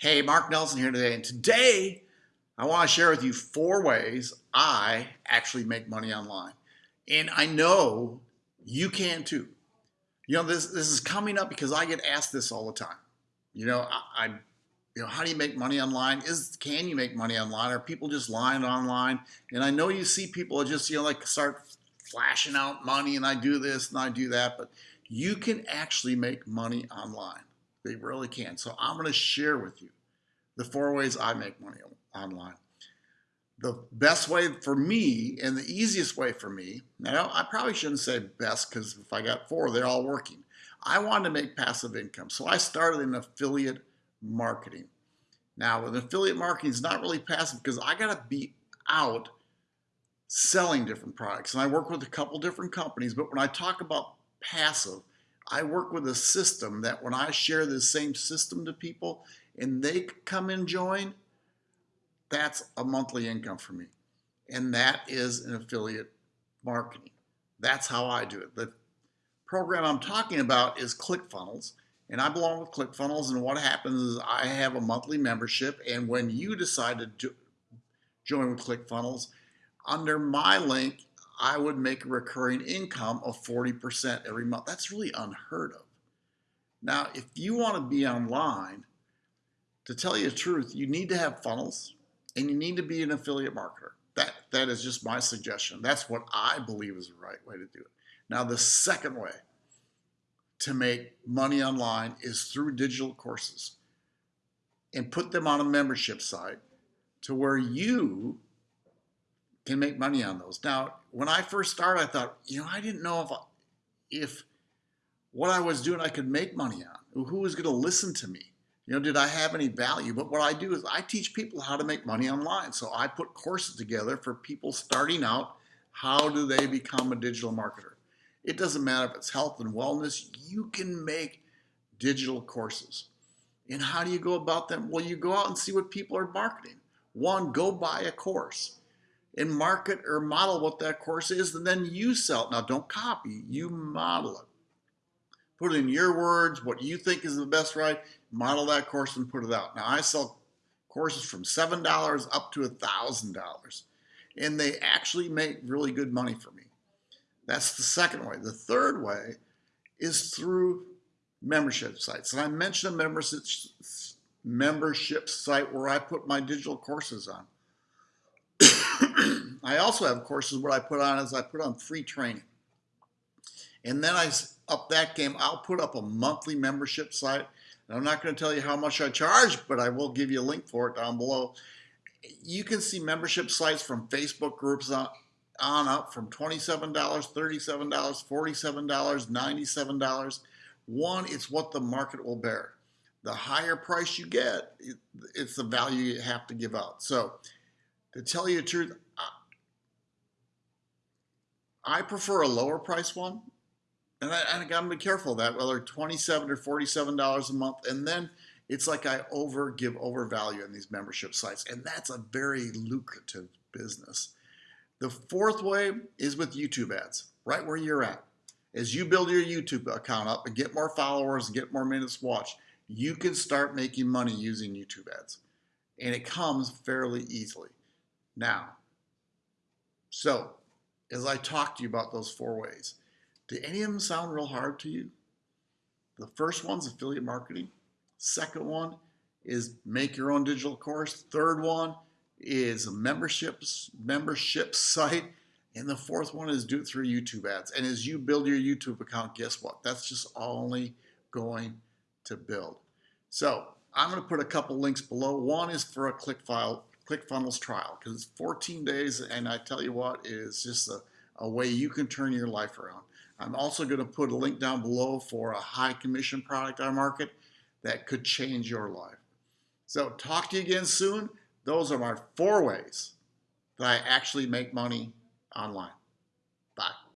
Hey, Mark Nelson here today, and today I want to share with you four ways I actually make money online. And I know you can too. You know, this, this is coming up because I get asked this all the time. You know, I, I you know, how do you make money online? Is can you make money online? Are people just lying online? And I know you see people just, you know, like start flashing out money and I do this and I do that, but you can actually make money online. They really can. So I'm going to share with you the four ways I make money online. The best way for me and the easiest way for me, now I probably shouldn't say best because if I got four, they're all working. I wanted to make passive income. So I started in affiliate marketing. Now with affiliate marketing, it's not really passive because I got to be out selling different products. And I work with a couple different companies, but when I talk about passive, I work with a system that when I share the same system to people and they come and join, that's a monthly income for me. And that is an affiliate marketing. That's how I do it. The program I'm talking about is ClickFunnels. And I belong with ClickFunnels. And what happens is I have a monthly membership. And when you decide to join with ClickFunnels, under my link, I would make a recurring income of 40% every month. That's really unheard of. Now, if you want to be online, to tell you the truth, you need to have funnels and you need to be an affiliate marketer. That, that is just my suggestion. That's what I believe is the right way to do it. Now, the second way to make money online is through digital courses and put them on a membership site to where you can make money on those. Now, when I first started, I thought, you know, I didn't know if, if what I was doing I could make money on. Who was going to listen to me? You know, did I have any value? But what I do is I teach people how to make money online. So I put courses together for people starting out. How do they become a digital marketer? It doesn't matter if it's health and wellness. You can make digital courses. And how do you go about them? Well, you go out and see what people are marketing. One, go buy a course and market or model what that course is, and then you sell it. Now, don't copy, you model it. Put it in your words, what you think is the best right, model that course and put it out. Now, I sell courses from $7 up to $1,000, and they actually make really good money for me. That's the second way. The third way is through membership sites. And I mentioned a membership, membership site where I put my digital courses on. I also have courses what I put on is I put on free training. And then I up that game, I'll put up a monthly membership site. And I'm not going to tell you how much I charge, but I will give you a link for it down below. You can see membership sites from Facebook groups on, on up from $27, $37, $47, $97. One, it's what the market will bear. The higher price you get, it's the value you have to give out. So to tell you the truth, I prefer a lower price one. And I, I gotta be careful of that, whether 27 or $47 a month. And then it's like I over give overvalue in these membership sites. And that's a very lucrative business. The fourth way is with YouTube ads, right where you're at. As you build your YouTube account up and get more followers and get more minutes watched, you can start making money using YouTube ads. And it comes fairly easily. Now, so as I talk to you about those four ways, do any of them sound real hard to you? The first one's affiliate marketing. Second one is make your own digital course. Third one is a memberships membership site. And the fourth one is do it through YouTube ads. And as you build your YouTube account, guess what? That's just only going to build. So I'm going to put a couple links below. One is for a ClickFile ClickFunnels trial because it's 14 days and I tell you what, it is just a, a way you can turn your life around. I'm also going to put a link down below for a high commission product I market that could change your life. So talk to you again soon. Those are my four ways that I actually make money online.